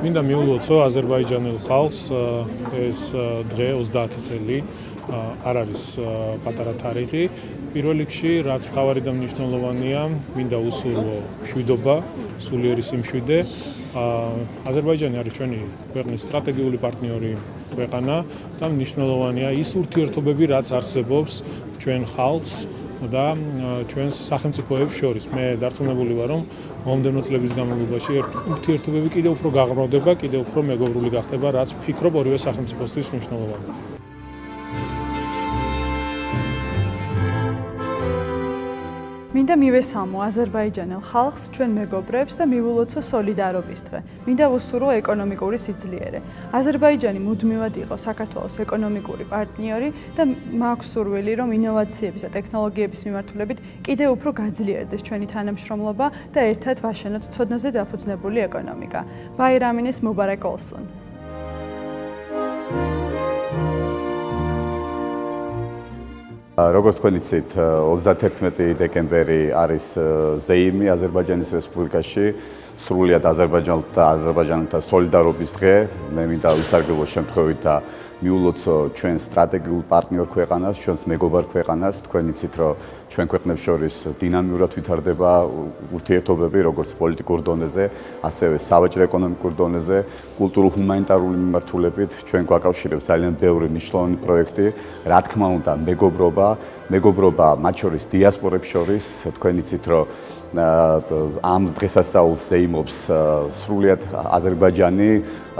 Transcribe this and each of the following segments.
მინდა მიულოცო აზერბაიჯანელ ხალხს ეს დღე 30 წელი არ არის პატარა თარიღი. პირველ რიგში, რაც მთავარი და მნიშვნელოვანია, მინდა უსურვო შვიდობა, სულიერი სიმშვიდე. აზერბაიჯანი არის ჩვენი ქვეყნის სტრატეგიული პარტნიორი ქვეყანა და მნიშვნელოვანია ის ურთიერთობები, რაც არსებობს ჩვენ ხალხს და ჩვენს სახელმწიფოებს შორის. მე დარწმუნებული ვარ, რომ მომდენო წლების განმავლობაში ურთიერთობები კიდევ უფრო გაღრმავდება, კიდევ უფრო მეგობრული გახდება, რაც ვფიქრობ ორივე სახელმწიფოსთვის მნიშვნელოვანია. მინდა მივესალმო აზერბაიჯანელ ხალხს, ჩვენ მეგობრებს და მივილოცო სოლიდარობის დღე. მინდა ვუსურვო ეკონომიკური სიძლიერე. აზერბაიჯანი მუდმივად იყო საქართველოს ეკონომიკური პარტნიორი და მაქვს სურვილი, რომ ინოვაციების და ტექნოლოგიების მიმართულებით კიდევ უფრო გაძლიერდეს ჩვენი თანამშრომლობა და ერთად ვაშენოთ ცოდნაზე დაფუძნებული ეკონომიკა. ბაირამინეს მუბარაკ ოლსონ. როგორც თქვენ იცით 31 დეკემბერი არის ზეიმი აზერბაიჯანის რესპუბლიკაში სრულიად აზერბაიჯანთან და აზერბაიჯანთან სოლიდარობის დღე. მე მინდა ვისარგებლო შემთხვევით და მიულოცო ჩვენ სტრატეგიულ პარტნიორ ქვეყანას, ჩვენს მეგობარ ქვეყანას, თქვენ იცით, რომ ჩვენ ქვეყნებს შორის დინამიურად ვითარდება ურთიერთობები, როგორც პოლიტიკურ დონეზე, ასევე სავაჭრო ეკონომიკურ დონეზე, კულტურულ-ჰუმანიტარული მიმართულებით, ჩვენ გვაკავშირებს ძალიან ბევრი მნიშვნელოვანი პროექტი, რა თქმა უნდა, მეგობრობა, მეგობრობა მათ შორის დიასპორებს შორის, თქვენ იცით, რომ ამ დღესასწაულს ზეიმობს სრულიად აზერბაიჯანი,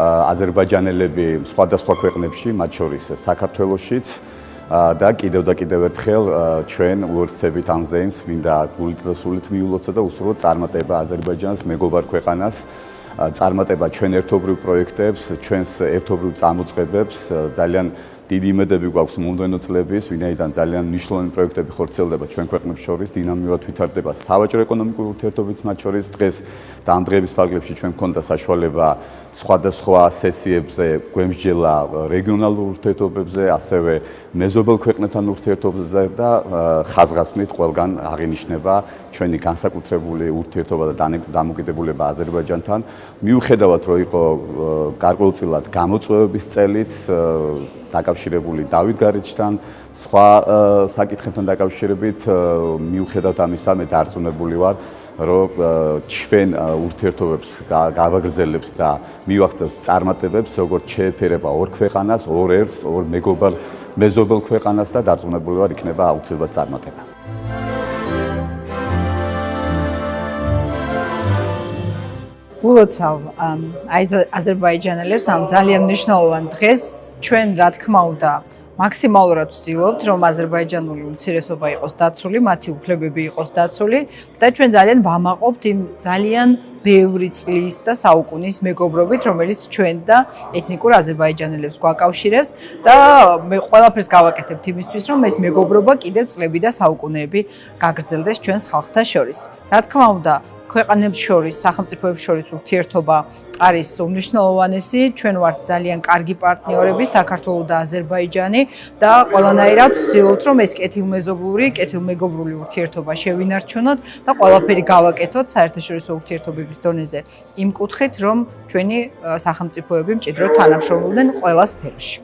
აზერბაიჯანელები სხვადასხვა ქვეყნებში, მათ შორის საქართველოსშიც და კიდევ და კიდევ ერთხელ ჩვენ უერთდებით ამ ზეიმს, მინდა გულით და სულით მიულოცო და უსურვო წარმატება აზერბაიჯანს მეგობარ ქვეყანას. წარმატება ჩვენ ერთობრივ პროექტებს, ჩვენს ერთობრივ წამოწყებებს, ძალიან დიდი იმედები გვაქვს მომდენო წლების, ვინაიდან ძალიან მნიშვნელოვანი პროექტები ხორციელდება ჩვენ ქვეყნებს შორის, დინამიურად ვითარდება სავაჭრო ეკონომიკური ურთიერთობებიც მათ შორის. დღეს და ამ დღეების ფარგლებში ჩვენ გქონდა საშუალება სხვადასხვა სესიებზე გვემსჯელა რეგიონალურ ურთიერთობებზე, ასევე მეზობელ ქვეყნებთან ურთიერთობებზე და ხაზგასმით ყველგან აღინიშნება ჩვენი განსაკუთრებული ურთიერთობა და დამოკიდებულება აზერბაიჯანთან. მიუხედავად რომ იყო გარკვეულწილად გამოწვევების წელიც დაკავშირებული დავით გარეჩთან, სხვა საკითხებთან დაკავშირებით მიუხედავად ამისა მე დარწმუნებული ვარ, რომ ჩვენ ურთიერთობებს გავაგრძელებთ და მივახცევთ წარმატებებს, როგორც შეეფერება ორ ქვეყანას, ორ ერს, ორ მეგობარ მეზობელ ქვეყანას და დარწმუნებული ვარ, იქნება აუცილებლად წარმატება. ულოცავ აი აზერბაიჯანელებს ამ ძალიან მნიშვნელოვან დღეს ჩვენ რა თქმა უნდა მაქსიმალურად ვცდილობთ რომ აზერბაიჯანული უმცირესობა იყოს დაცული, მათი უფლებები იყოს დაცული და ჩვენ ძალიან ვამაყობთ იმ ძალიან ბევრი წლის და საუკუნის მეგობრობით, რომელიც ჩვენ და ეთნიკურ აზერბაიჯანელებს გვაკავშირებს და მე ყველაფერს გავაკეთებთ იმისთვის, რომ ეს მეგობრობა კიდევ წლები და საუკუნეები გაგრძელდეს ჩვენს ხალხთა შორის. რა თქმა უნდა, ქვეყანებს შორის, სახელმწიფოებს შორის ურთიერთობა არის უმნიშვნელოვანესი. ჩვენ ვართ ძალიან კარგი პარტნიორები, საქართველოს და აზერბაიჯანი და ყველანაირად ვცდილობთ, რომ ეს კეთილმეზობლური, კეთილმეგობრული ურთიერთობა შევინარჩუნოთ და ყველაფერი გავაკეთოთ საერთაშორისო ურთიერთობების დონეზე. იმ კუთხით, რომ ჩვენი სახელმწიფოები მჭიდროდ თანამშრომლობდნენ ყველა სფეროში.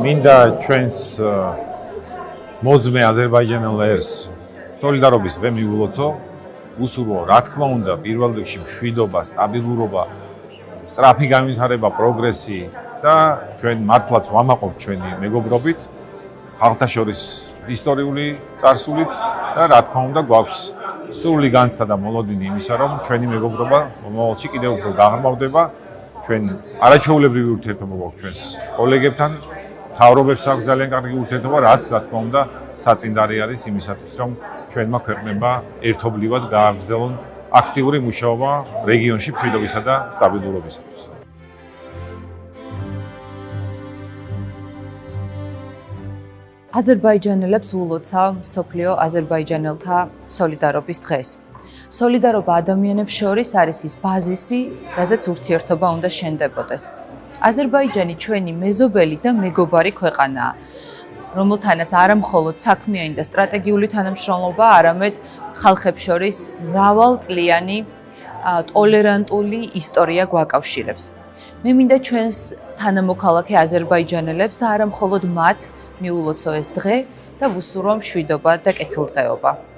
მინდა ჩვენს მოძმე აზერბაიჯანელ ერს სოლიდარობის დღე მიულოცო. უსურვო რა თქმა უნდა პირველ რიგში მშვიდობა სტაბილურობა სწრაფი განვითარება პროგრესი და ჩვენ მართლაც ვამაყობთ ჩვენი მეგობრობით. ხალხთა შორის ისტორიული წარსულით და რა თქმა უნდა გვაქვს სრული განცდა და მოლოდინი იმისა რომ ჩვენი მეგობრობა მომავალში კიდევ უფრო გაღრმავდება. ჩვენ არაჩვეულებრივი ურთიერთობა გვაქვს ჩვენს კოლეგებთან თავრობებს აქვს ძალიან კარგი ურთიერთობა, რაც რა თქმა უნდა საწინდარი არის იმისათვის, რომ ჩვენმა ქვეყნებმა ერთობლივად გააგრძელონ აქტიური მუშაობა რეგიონში მშვიდობისა და სტაბილურობისათვის. აზერბაიჯანელებს ულოცავ სოფლიო აზერბაიჯანელთა სოლიდარობის დღეს. სოლიდარობა ადამიანებს შორის არის ის ბაზისი, რაზეც ურთიერთობა უნდა შენდებოდეს. აზერბაიჯანი ჩვენი მეზობელი და მეგობარი ქვეყანაა. რომელთანაც არა მხოლოდ საქმიანი და სტრატეგიული თანამშრომლობა, არამედ ხალხებს შორის მრავალწლიანი ტოლერანტული ისტორია გვაკავშირებს. მე მინდა ჩვენს თანამოქალაქე აზერბაიჯანელებს და არა მხოლოდ მათ მიულოცო ეს დღე და ვუსურვო მშვიდობა და კეთილდღეობა.